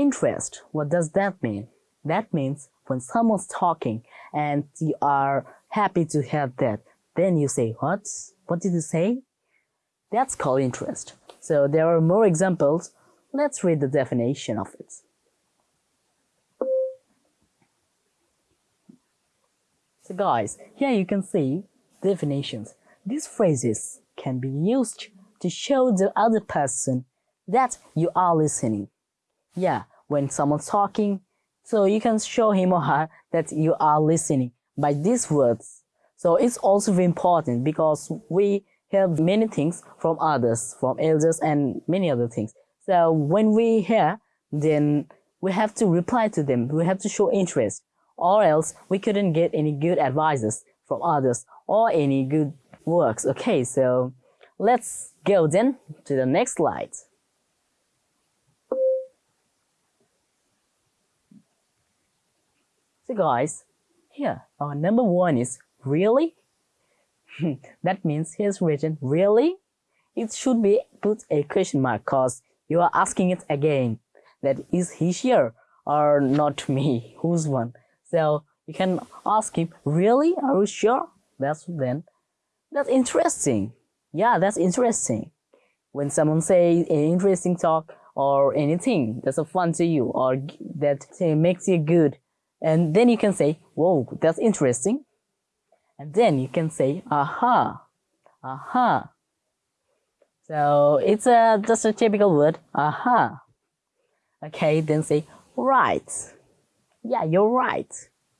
Interest, what does that mean? That means when someone's talking and you are happy to have that, then you say, what? What did you say? That's called interest. So there are more examples. Let's read the definition of it. So guys, here you can see definitions. These phrases can be used to show the other person that you are listening. Yeah, when someone's talking, so you can show him or her that you are listening by these words. So it's also important because we hear many things from others, from elders and many other things. So when we hear, then we have to reply to them. We have to show interest or else we couldn't get any good advices from others or any good works. Okay, so let's go then to the next slide. So guys, here our number one is really. that means here's written really. It should be put a question mark cause you are asking it again. That is he here or not me? Who's one? So you can ask him, really? Are you sure? That's then, that's interesting. Yeah, that's interesting. When someone say an interesting talk or anything that's a fun to you or that makes you good, and then you can say, whoa, that's interesting. And then you can say, aha, aha. So it's a, just a typical word, aha. Okay, then say, right. Yeah, you're right.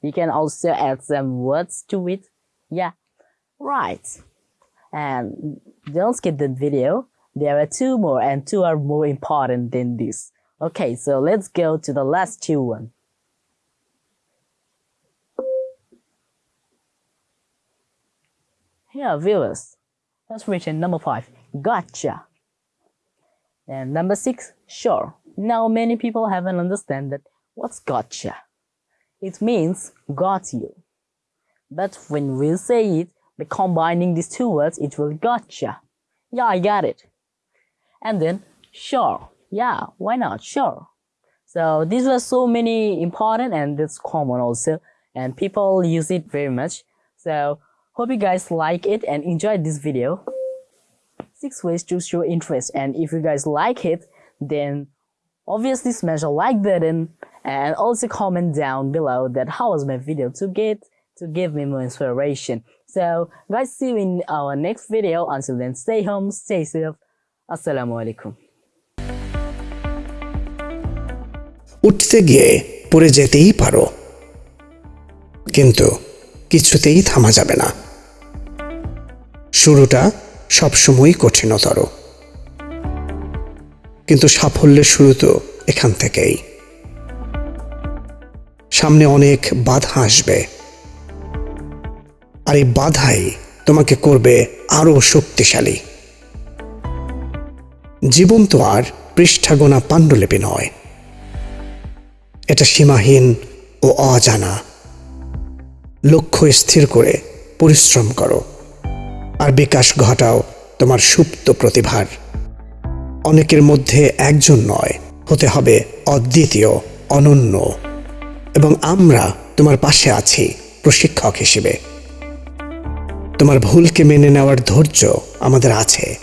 You can also add some words to it. Yeah, right. And don't skip the video. There are two more and two are more important than this. Okay, so let's go to the last two one. Here, viewers. Let's number five. Gotcha. And number six, sure. Now many people haven't understand that what's gotcha. It means got you. But when we say it, by combining these two words, it will gotcha. Yeah, I got it. And then sure. Yeah, why not? Sure. So these were so many important and it's common also. And people use it very much. So hope you guys like it and enjoyed this video. Six ways to show interest. And if you guys like it, then obviously smash a like button and also comment down below that how was my video to get to give me more inspiration so guys see you in our next video until then stay home stay safe assalamu alaikum উঠতে গিয়ে পড়ে যেতেই পারো কিন্তু কিছুতেই থামা যাবে না শুরুটা সবসময়ই কঠিনতর। কিন্তু সাফল্যের শুরু তো এখান থেকেই। সামনে অনেক বাধা আসবে। আর এই বাধাই তোমাকে করবে আরও শক্তিশালী। জীবন তো আর পৃষ্ঠাগোনা পাণ্ডুলিপি নয়। এটা সীমাহীন ও অজানা। লক্ষ্য স্থির করে পরিশ্রম করো। আর বিকাশ ঘটাও, তোমার সুপ্ত প্রতিভার। অনেকের মধ্যে একজন নয়, হতে হবে অদ্বিতীয়, অনন্য। এবং আমরা তোমার পাশে আছি প্রশিক্ষক হিসেবে। তোমার ভুলকে মেনে নেওয়ার ধৈর্য আমাদের আছে।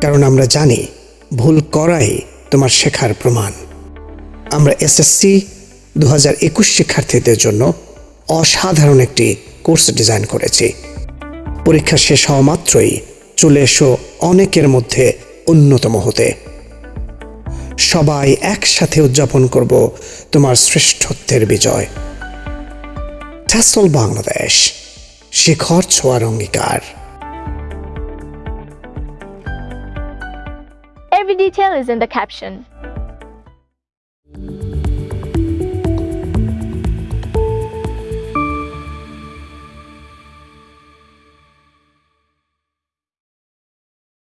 কারণ আমরা জানি, ভুল করাই তোমার শেখার প্রমাণ। আমরা এসএসসি দু হাজার একুশ শিক্ষার্থীদের জন্য অসাধারণ একটি কোর্স ডিজাইন করেছি। পরীক্ষা শেষ হওয়া মাত্রই চলে এসো অনেকের মধ্যে অন্যতম হতে। সবাই একসাথে উদযাপন করব তোমার শ্রেষ্ঠত্বের বিজয়। ট্যাসল বাংলাদেশ, শিখর ছোঁয়ার অঙ্গীকার। Every detail is in the caption.